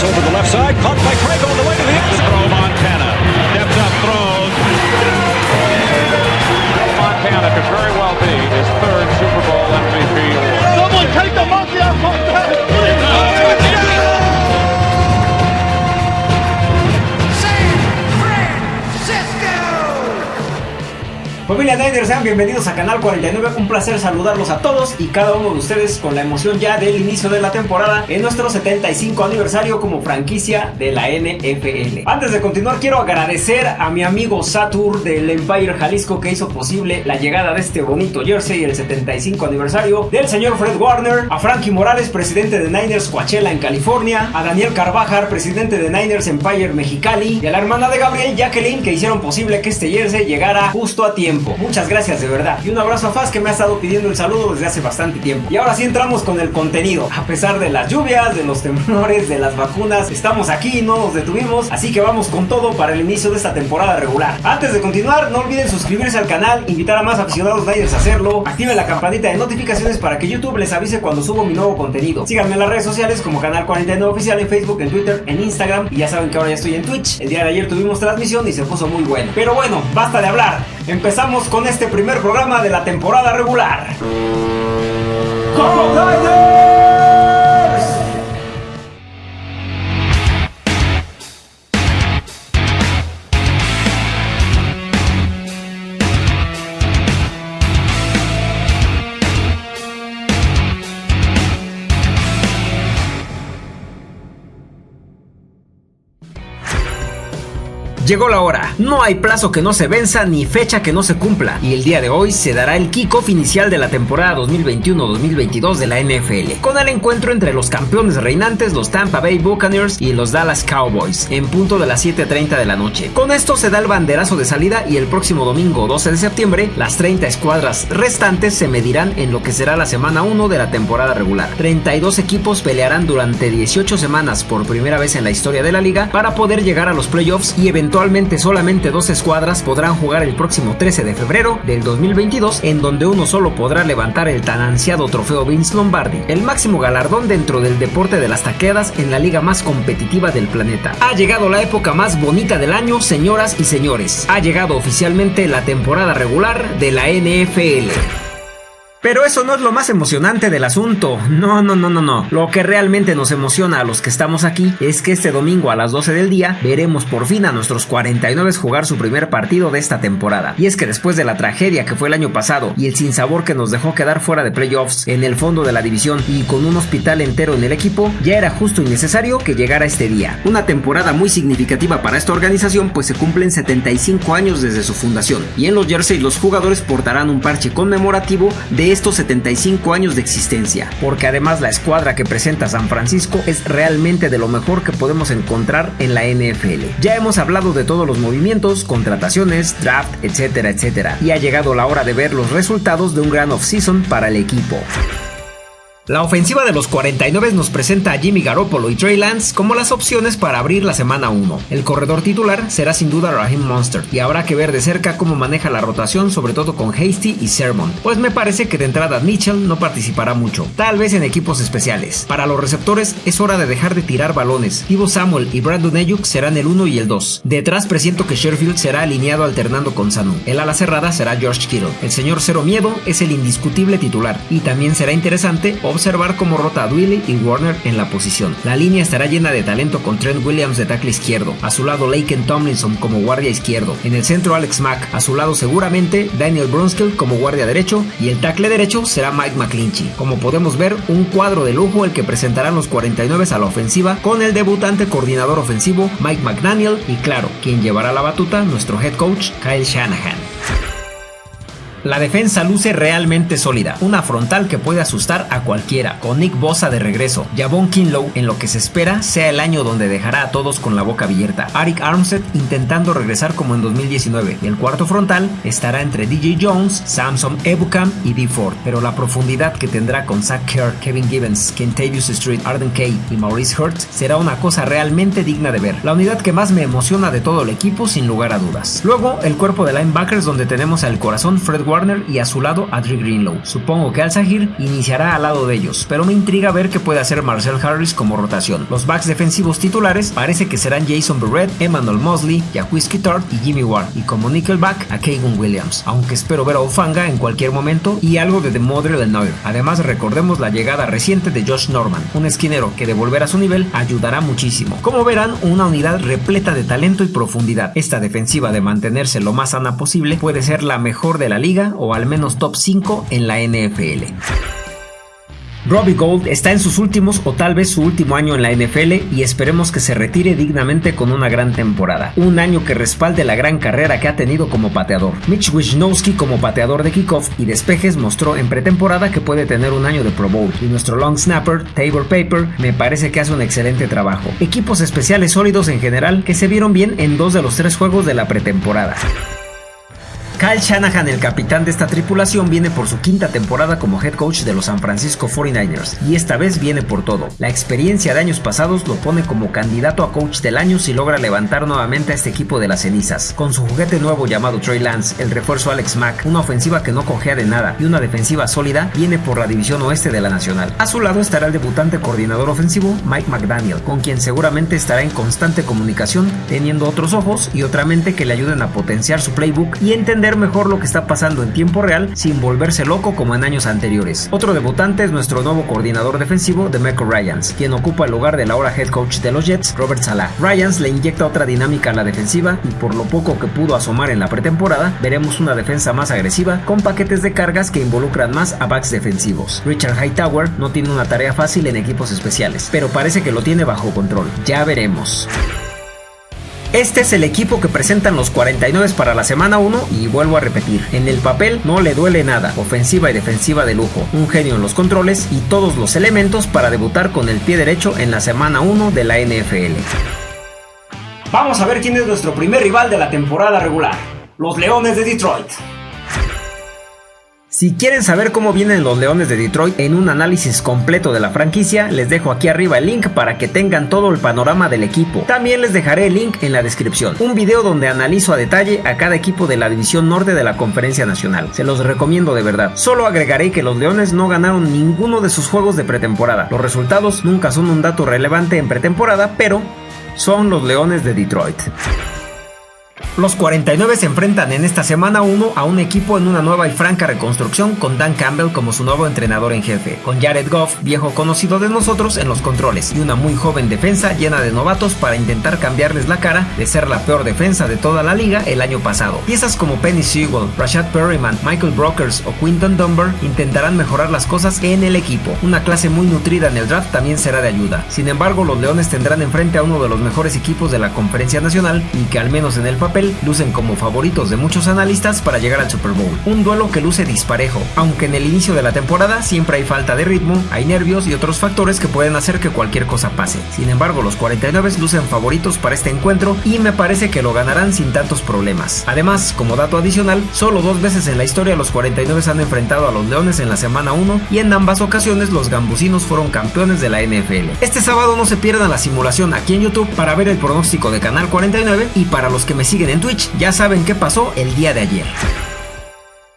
pass over the left side, caught by Craig on the way to the end Throw Montana. Steps up, throws. Montana could very well be his third Super Bowl MVP award. Someone take the monkey off Montana, please! Familia Niners, sean bienvenidos a Canal 49. Un placer saludarlos a todos y cada uno de ustedes con la emoción ya del inicio de la temporada en nuestro 75 aniversario como franquicia de la NFL. Antes de continuar, quiero agradecer a mi amigo Satur del Empire Jalisco que hizo posible la llegada de este bonito jersey, el 75 aniversario del señor Fred Warner, a Frankie Morales, presidente de Niners Coachella en California, a Daniel Carvajar, presidente de Niners Empire Mexicali, y a la hermana de Gabriel, Jacqueline, que hicieron posible que este jersey llegara justo a tiempo. Muchas gracias de verdad. Y un abrazo a Faz que me ha estado pidiendo el saludo desde hace bastante tiempo. Y ahora sí entramos con el contenido. A pesar de las lluvias, de los temblores, de las vacunas, estamos aquí, no nos detuvimos. Así que vamos con todo para el inicio de esta temporada regular. Antes de continuar, no olviden suscribirse al canal, invitar a más aficionados Niners a hacerlo. Activen la campanita de notificaciones para que YouTube les avise cuando subo mi nuevo contenido. Síganme en las redes sociales como Canal 49 Oficial en Facebook, en Twitter, en Instagram. Y ya saben que ahora ya estoy en Twitch. El día de ayer tuvimos transmisión y se puso muy bueno. Pero bueno, basta de hablar. Empezamos con este primer programa de la temporada regular. ¡Como Llegó la hora. No hay plazo que no se venza ni fecha que no se cumpla. Y el día de hoy se dará el kickoff inicial de la temporada 2021-2022 de la NFL. Con el encuentro entre los campeones reinantes, los Tampa Bay Buccaneers y los Dallas Cowboys, en punto de las 7.30 de la noche. Con esto se da el banderazo de salida y el próximo domingo 12 de septiembre, las 30 escuadras restantes se medirán en lo que será la semana 1 de la temporada regular. 32 equipos pelearán durante 18 semanas por primera vez en la historia de la liga para poder llegar a los playoffs y eventualmente Actualmente solamente dos escuadras podrán jugar el próximo 13 de febrero del 2022, en donde uno solo podrá levantar el tan ansiado trofeo Vince Lombardi, el máximo galardón dentro del deporte de las taqueadas en la liga más competitiva del planeta. Ha llegado la época más bonita del año, señoras y señores. Ha llegado oficialmente la temporada regular de la NFL. Pero eso no es lo más emocionante del asunto. No, no, no, no, no. Lo que realmente nos emociona a los que estamos aquí es que este domingo a las 12 del día veremos por fin a nuestros 49 jugar su primer partido de esta temporada. Y es que después de la tragedia que fue el año pasado y el sinsabor que nos dejó quedar fuera de playoffs en el fondo de la división y con un hospital entero en el equipo, ya era justo y necesario que llegara este día. Una temporada muy significativa para esta organización pues se cumplen 75 años desde su fundación. Y en los jerseys los jugadores portarán un parche conmemorativo de estos 75 años de existencia, porque además la escuadra que presenta San Francisco es realmente de lo mejor que podemos encontrar en la NFL. Ya hemos hablado de todos los movimientos, contrataciones, draft, etcétera, etcétera, y ha llegado la hora de ver los resultados de un gran off-season para el equipo. La ofensiva de los 49 nos presenta a Jimmy Garoppolo y Trey Lance como las opciones para abrir la semana 1. El corredor titular será sin duda Raheem Monster y habrá que ver de cerca cómo maneja la rotación, sobre todo con Hasty y Sermon, pues me parece que de entrada Mitchell no participará mucho, tal vez en equipos especiales. Para los receptores es hora de dejar de tirar balones. Ivo Samuel y Brandon Ayuk serán el 1 y el 2. Detrás presiento que Sherfield será alineado alternando con Sanu. El ala cerrada será George Kittle. El señor Cero Miedo es el indiscutible titular y también será interesante observar cómo rota a y Warner en la posición. La línea estará llena de talento con Trent Williams de tackle izquierdo, a su lado Laken Tomlinson como guardia izquierdo, en el centro Alex Mack, a su lado seguramente Daniel Brunskill como guardia derecho y el tackle derecho será Mike McClinchy. Como podemos ver, un cuadro de lujo el que presentarán los 49 a la ofensiva con el debutante coordinador ofensivo Mike McDaniel y claro, quien llevará la batuta, nuestro head coach Kyle Shanahan. La defensa luce realmente sólida, una frontal que puede asustar a cualquiera, con Nick Bosa de regreso, Javon Kinlow en lo que se espera sea el año donde dejará a todos con la boca abierta, Arik Armstead intentando regresar como en 2019, y el cuarto frontal estará entre DJ Jones, Samson Ebukam y D Ford, pero la profundidad que tendrá con Zach Kerr, Kevin Gibbons, Kentavious Street, Arden Kay y Maurice Hurts será una cosa realmente digna de ver, la unidad que más me emociona de todo el equipo sin lugar a dudas. Luego, el cuerpo de linebackers donde tenemos al corazón Fred Warner y a su lado a Drew Greenlow. Supongo que Al-Sahir iniciará al lado de ellos, pero me intriga ver qué puede hacer Marcel Harris como rotación. Los backs defensivos titulares parece que serán Jason Barrett, Emmanuel Mosley, Jacques Tart y Jimmy Ward, y como nickelback a Kevin Williams, aunque espero ver a Ofanga en cualquier momento y algo de Demodre Lenoir. Además recordemos la llegada reciente de Josh Norman, un esquinero que de volver a su nivel ayudará muchísimo. Como verán, una unidad repleta de talento y profundidad. Esta defensiva de mantenerse lo más sana posible puede ser la mejor de la liga o al menos top 5 en la NFL. Robbie Gold está en sus últimos o tal vez su último año en la NFL y esperemos que se retire dignamente con una gran temporada. Un año que respalde la gran carrera que ha tenido como pateador. Mitch Wisnowski como pateador de kickoff y despejes mostró en pretemporada que puede tener un año de Pro Bowl y nuestro long snapper, Tabor Paper, me parece que hace un excelente trabajo. Equipos especiales sólidos en general que se vieron bien en dos de los tres juegos de la pretemporada. Kyle Shanahan, el capitán de esta tripulación, viene por su quinta temporada como head coach de los San Francisco 49ers y esta vez viene por todo. La experiencia de años pasados lo pone como candidato a coach del año si logra levantar nuevamente a este equipo de las cenizas. Con su juguete nuevo llamado Trey Lance, el refuerzo Alex Mack, una ofensiva que no cojea de nada y una defensiva sólida, viene por la división oeste de la nacional. A su lado estará el debutante coordinador ofensivo Mike McDaniel, con quien seguramente estará en constante comunicación, teniendo otros ojos y otra mente que le ayuden a potenciar su playbook y entender mejor lo que está pasando en tiempo real sin volverse loco como en años anteriores. Otro debutante es nuestro nuevo coordinador defensivo, Demeco Ryans, quien ocupa el lugar del ahora head coach de los Jets, Robert Salah. Ryans le inyecta otra dinámica a la defensiva y por lo poco que pudo asomar en la pretemporada, veremos una defensa más agresiva con paquetes de cargas que involucran más a backs defensivos. Richard Hightower no tiene una tarea fácil en equipos especiales, pero parece que lo tiene bajo control. Ya veremos. Este es el equipo que presentan los 49 para la semana 1 y vuelvo a repetir, en el papel no le duele nada, ofensiva y defensiva de lujo, un genio en los controles y todos los elementos para debutar con el pie derecho en la semana 1 de la NFL. Vamos a ver quién es nuestro primer rival de la temporada regular, los Leones de Detroit. Si quieren saber cómo vienen los Leones de Detroit en un análisis completo de la franquicia, les dejo aquí arriba el link para que tengan todo el panorama del equipo. También les dejaré el link en la descripción. Un video donde analizo a detalle a cada equipo de la División Norte de la Conferencia Nacional. Se los recomiendo de verdad. Solo agregaré que los Leones no ganaron ninguno de sus juegos de pretemporada. Los resultados nunca son un dato relevante en pretemporada, pero son los Leones de Detroit. Los 49 se enfrentan en esta semana 1 a un equipo en una nueva y franca reconstrucción con Dan Campbell como su nuevo entrenador en jefe, con Jared Goff, viejo conocido de nosotros en los controles, y una muy joven defensa llena de novatos para intentar cambiarles la cara de ser la peor defensa de toda la liga el año pasado. Piezas como Penny Sewell, Rashad Perryman, Michael Brokers o Quinton Dunbar intentarán mejorar las cosas en el equipo. Una clase muy nutrida en el draft también será de ayuda. Sin embargo, los Leones tendrán enfrente a uno de los mejores equipos de la Conferencia Nacional y que al menos en el papel lucen como favoritos de muchos analistas para llegar al Super Bowl. Un duelo que luce disparejo, aunque en el inicio de la temporada siempre hay falta de ritmo, hay nervios y otros factores que pueden hacer que cualquier cosa pase. Sin embargo, los 49 lucen favoritos para este encuentro y me parece que lo ganarán sin tantos problemas. Además, como dato adicional, solo dos veces en la historia los 49 han enfrentado a los Leones en la semana 1 y en ambas ocasiones los gambusinos fueron campeones de la NFL. Este sábado no se pierdan la simulación aquí en YouTube para ver el pronóstico de Canal 49 y para los que me siguen en Twitch ya saben qué pasó el día de ayer.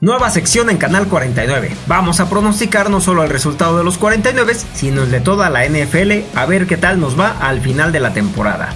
Nueva sección en Canal 49. Vamos a pronosticar no solo el resultado de los 49, sino el de toda la NFL a ver qué tal nos va al final de la temporada.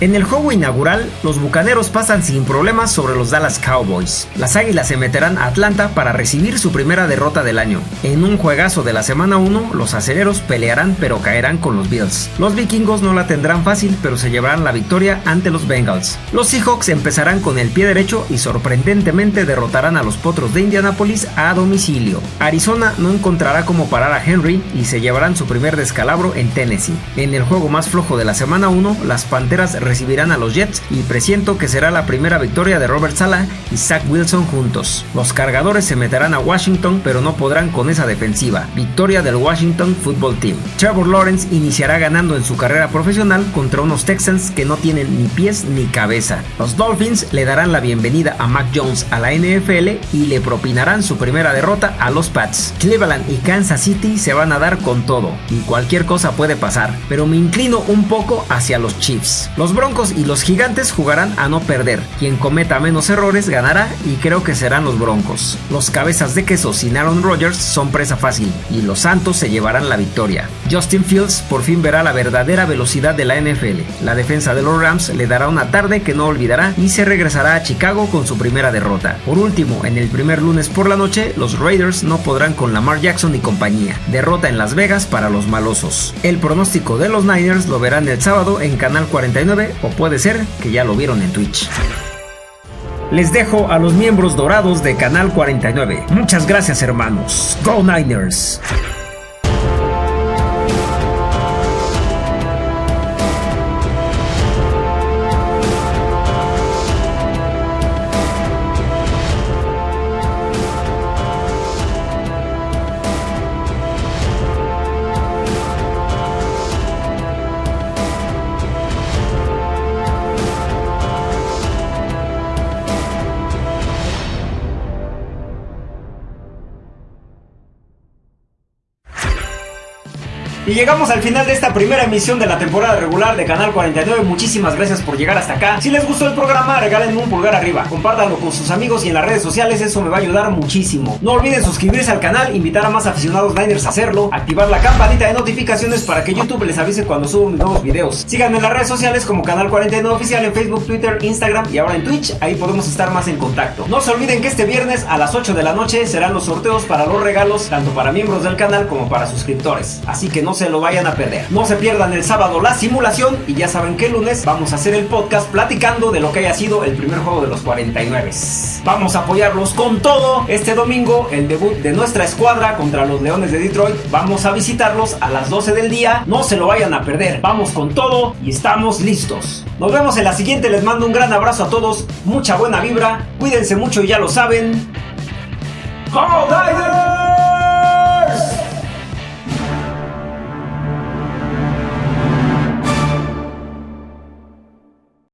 En el juego inaugural, los Bucaneros pasan sin problemas sobre los Dallas Cowboys. Las Águilas se meterán a Atlanta para recibir su primera derrota del año. En un juegazo de la semana 1, los aceleros pelearán pero caerán con los Bills. Los vikingos no la tendrán fácil pero se llevarán la victoria ante los Bengals. Los Seahawks empezarán con el pie derecho y sorprendentemente derrotarán a los Potros de Indianapolis a domicilio. Arizona no encontrará cómo parar a Henry y se llevarán su primer descalabro en Tennessee. En el juego más flojo de la semana 1, las Panteras recibirán a los Jets y presiento que será la primera victoria de Robert Sala y Zach Wilson juntos. Los cargadores se meterán a Washington pero no podrán con esa defensiva. Victoria del Washington Football Team. Trevor Lawrence iniciará ganando en su carrera profesional contra unos Texans que no tienen ni pies ni cabeza. Los Dolphins le darán la bienvenida a Mac Jones a la NFL y le propinarán su primera derrota a los Pats. Cleveland y Kansas City se van a dar con todo y cualquier cosa puede pasar, pero me inclino un poco hacia los Chiefs. Los Broncos y los Gigantes jugarán a no perder. Quien cometa menos errores ganará y creo que serán los Broncos. Los cabezas de queso sin Aaron Rodgers son presa fácil y los Santos se llevarán la victoria. Justin Fields por fin verá la verdadera velocidad de la NFL. La defensa de los Rams le dará una tarde que no olvidará y se regresará a Chicago con su primera derrota. Por último, en el primer lunes por la noche, los Raiders no podrán con Lamar Jackson y compañía. Derrota en Las Vegas para los malosos. El pronóstico de los Niners lo verán el sábado en Canal 49 o puede ser que ya lo vieron en Twitch. Les dejo a los miembros dorados de Canal 49. Muchas gracias hermanos. Go Niners. Y llegamos al final de esta primera emisión de la temporada regular de Canal 49. Muchísimas gracias por llegar hasta acá. Si les gustó el programa, regálenme un pulgar arriba. Compártanlo con sus amigos y en las redes sociales, eso me va a ayudar muchísimo. No olviden suscribirse al canal, invitar a más aficionados Niners a hacerlo, activar la campanita de notificaciones para que YouTube les avise cuando subo mis nuevos videos. Síganme en las redes sociales como Canal 49 Oficial en Facebook, Twitter, Instagram y ahora en Twitch. Ahí podemos estar más en contacto. No se olviden que este viernes a las 8 de la noche serán los sorteos para los regalos, tanto para miembros del canal como para suscriptores. Así que no se lo vayan a perder. No se pierdan el sábado la simulación y ya saben que el lunes vamos a hacer el podcast platicando de lo que haya sido el primer juego de los 49. Vamos a apoyarlos con todo. Este domingo el debut de nuestra escuadra contra los Leones de Detroit. Vamos a visitarlos a las 12 del día. No se lo vayan a perder. Vamos con todo y estamos listos. Nos vemos en la siguiente. Les mando un gran abrazo a todos. Mucha buena vibra. Cuídense mucho y ya lo saben. ¡Go